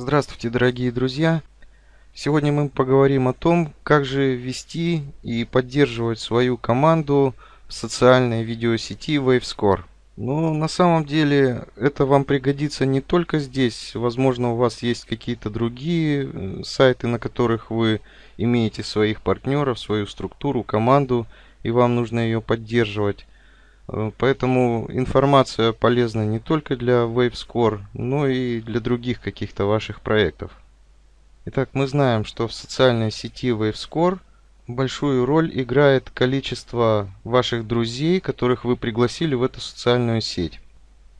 Здравствуйте, дорогие друзья! Сегодня мы поговорим о том, как же вести и поддерживать свою команду в социальной видеосети WaveScore. Но на самом деле это вам пригодится не только здесь. Возможно, у вас есть какие-то другие э, сайты, на которых вы имеете своих партнеров, свою структуру, команду, и вам нужно ее поддерживать. Э, поэтому информация полезна не только для WaveScore, но и для других каких-то ваших проектов. Итак, мы знаем, что в социальной сети WaveScore большую роль играет количество ваших друзей, которых вы пригласили в эту социальную сеть.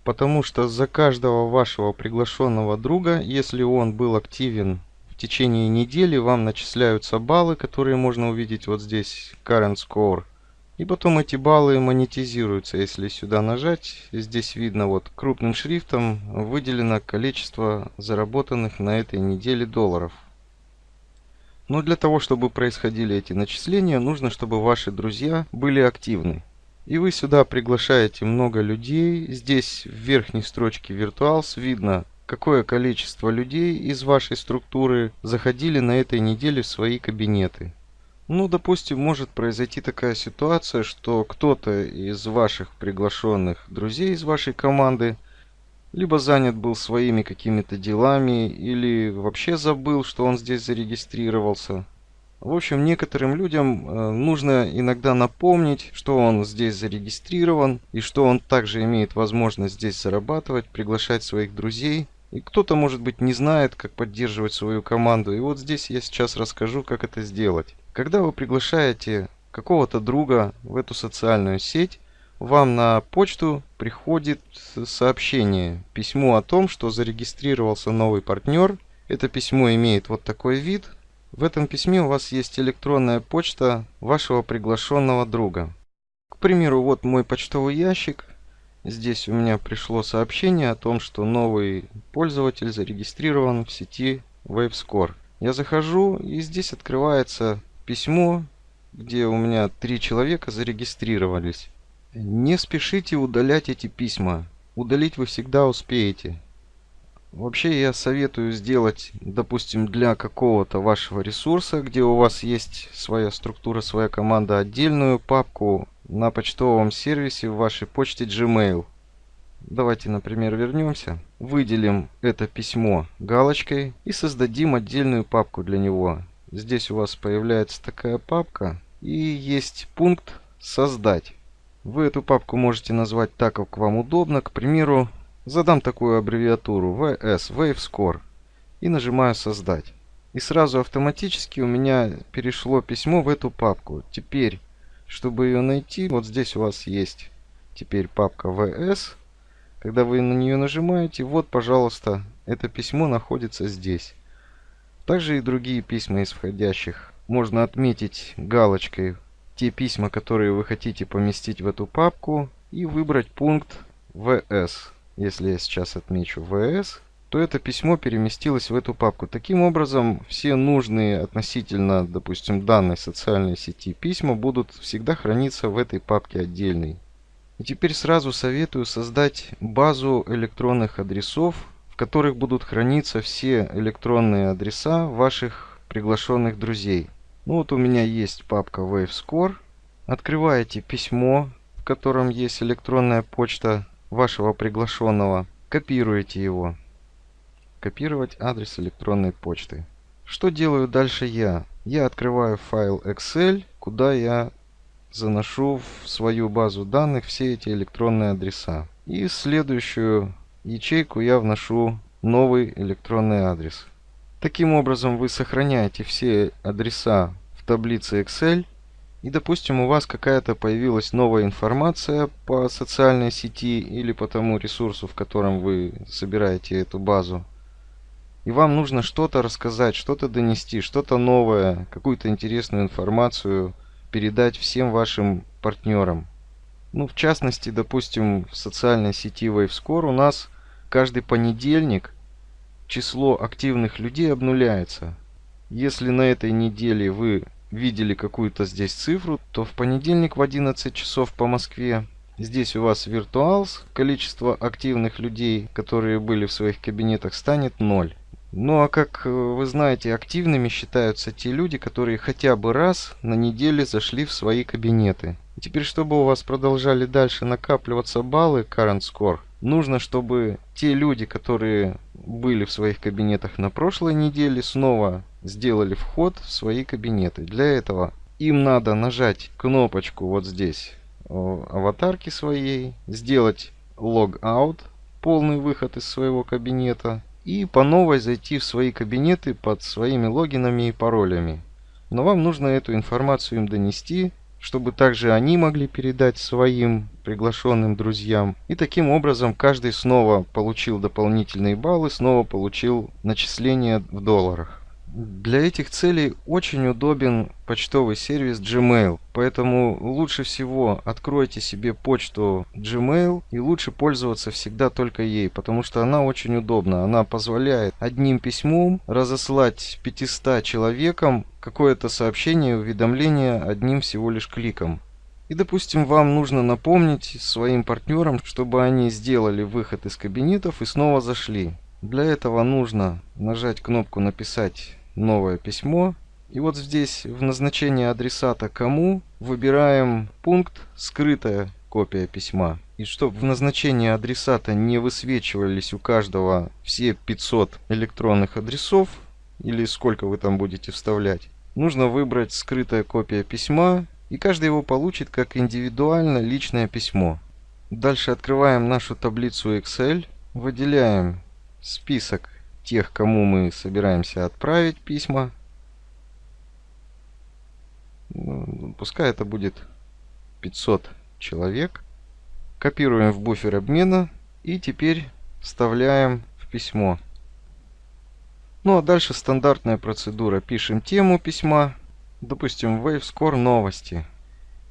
Потому что за каждого вашего приглашенного друга, если он был активен в течение недели, вам начисляются баллы, которые можно увидеть вот здесь, Current Score – и потом эти баллы монетизируются. Если сюда нажать, здесь видно вот крупным шрифтом выделено количество заработанных на этой неделе долларов. Но для того, чтобы происходили эти начисления, нужно, чтобы ваши друзья были активны. И вы сюда приглашаете много людей. Здесь в верхней строчке Virtuals видно, какое количество людей из вашей структуры заходили на этой неделе в свои кабинеты. Ну, допустим, может произойти такая ситуация, что кто-то из ваших приглашенных друзей из вашей команды либо занят был своими какими-то делами, или вообще забыл, что он здесь зарегистрировался. В общем, некоторым людям э, нужно иногда напомнить, что он здесь зарегистрирован, и что он также имеет возможность здесь зарабатывать, приглашать своих друзей. И кто-то, может быть, не знает, как поддерживать свою команду. И вот здесь я сейчас расскажу, как это сделать. Когда вы приглашаете какого-то друга в эту социальную сеть, вам на почту приходит сообщение, письмо о том, что зарегистрировался новый партнер. Это письмо имеет вот такой вид. В этом письме у вас есть электронная почта вашего приглашенного друга. К примеру, вот мой почтовый ящик. Здесь у меня пришло сообщение о том, что новый пользователь зарегистрирован в сети WaveScore. Я захожу и здесь открывается письмо, где у меня три человека зарегистрировались. Не спешите удалять эти письма. Удалить вы всегда успеете. Вообще я советую сделать, допустим, для какого-то вашего ресурса, где у вас есть своя структура, своя команда, отдельную папку на почтовом сервисе в вашей почте Gmail. Давайте, например, вернемся. Выделим это письмо галочкой и создадим отдельную папку для него. Здесь у вас появляется такая папка и есть пункт «Создать». Вы эту папку можете назвать так, как вам удобно. К примеру, задам такую аббревиатуру VS, WaveScore, и нажимаю «Создать». И сразу автоматически у меня перешло письмо в эту папку. Теперь, чтобы ее найти, вот здесь у вас есть теперь папка VS. Когда вы на нее нажимаете, вот, пожалуйста, это письмо находится здесь. Также и другие письма из входящих. Можно отметить галочкой те письма, которые вы хотите поместить в эту папку и выбрать пункт VS. Если я сейчас отмечу VS, то это письмо переместилось в эту папку. Таким образом, все нужные относительно, допустим, данной социальной сети письма будут всегда храниться в этой папке отдельной. И теперь сразу советую создать базу электронных адресов которых будут храниться все электронные адреса ваших приглашенных друзей. Ну вот у меня есть папка WaveScore. Открываете письмо, в котором есть электронная почта вашего приглашенного. Копируете его. Копировать адрес электронной почты. Что делаю дальше я? Я открываю файл Excel, куда я заношу в свою базу данных все эти электронные адреса. И следующую ячейку я вношу новый электронный адрес. Таким образом вы сохраняете все адреса в таблице Excel и допустим у вас какая-то появилась новая информация по социальной сети или по тому ресурсу, в котором вы собираете эту базу. И вам нужно что-то рассказать, что-то донести, что-то новое, какую-то интересную информацию передать всем вашим партнерам. Ну, в частности, допустим, в социальной сети WaveScore у нас каждый понедельник число активных людей обнуляется. Если на этой неделе вы видели какую-то здесь цифру, то в понедельник в 11 часов по Москве здесь у вас Virtuals, количество активных людей, которые были в своих кабинетах, станет 0. Ну а как э, вы знаете, активными считаются те люди, которые хотя бы раз на неделе зашли в свои кабинеты. Теперь, чтобы у вас продолжали дальше накапливаться баллы Current Score, нужно, чтобы те люди, которые были в своих кабинетах на прошлой неделе, снова сделали вход в свои кабинеты. Для этого им надо нажать кнопочку вот здесь аватарки своей, сделать лог-аут, полный выход из своего кабинета и по новой зайти в свои кабинеты под своими логинами и паролями. Но вам нужно эту информацию им донести, чтобы также они могли передать своим приглашенным друзьям. И таким образом каждый снова получил дополнительные баллы, снова получил начисления в долларах. Для этих целей очень удобен почтовый сервис Gmail, поэтому лучше всего откройте себе почту Gmail и лучше пользоваться всегда только ей, потому что она очень удобна. Она позволяет одним письмом разослать 500 человекам какое-то сообщение, уведомление одним всего лишь кликом. И, допустим, вам нужно напомнить своим партнерам, чтобы они сделали выход из кабинетов и снова зашли. Для этого нужно нажать кнопку «Написать новое письмо». И вот здесь в назначении адресата «Кому» выбираем пункт «Скрытая копия письма». И чтобы в назначении адресата не высвечивались у каждого все 500 электронных адресов, или сколько вы там будете вставлять, нужно выбрать «Скрытая копия письма», и каждый его получит как индивидуально личное письмо. Дальше открываем нашу таблицу Excel, выделяем список тех, кому мы собираемся отправить письма. Ну, пускай это будет 500 человек. Копируем в буфер обмена и теперь вставляем в письмо. Ну а дальше стандартная процедура. Пишем тему письма, допустим, WaveScore новости.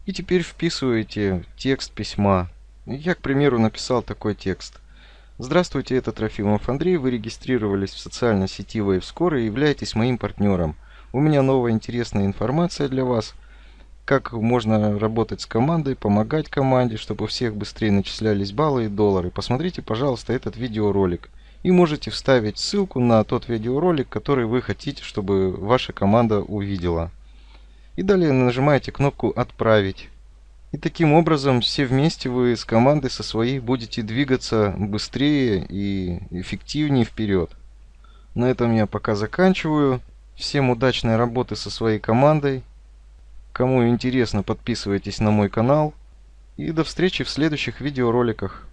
И теперь вписываете текст письма. Я, к примеру, написал такой текст – Здравствуйте, это Трофимов Андрей. Вы регистрировались в социальной сети WaveScore и являетесь моим партнером. У меня новая интересная информация для вас. Как можно работать с командой, помогать команде, чтобы у всех быстрее начислялись баллы и доллары. Посмотрите, пожалуйста, этот видеоролик. И можете вставить ссылку на тот видеоролик, который вы хотите, чтобы ваша команда увидела. И далее нажимаете кнопку «Отправить». И таким образом все вместе вы с командой со своей будете двигаться быстрее и эффективнее вперед. На этом я пока заканчиваю. Всем удачной работы со своей командой. Кому интересно, подписывайтесь на мой канал. И до встречи в следующих видеороликах.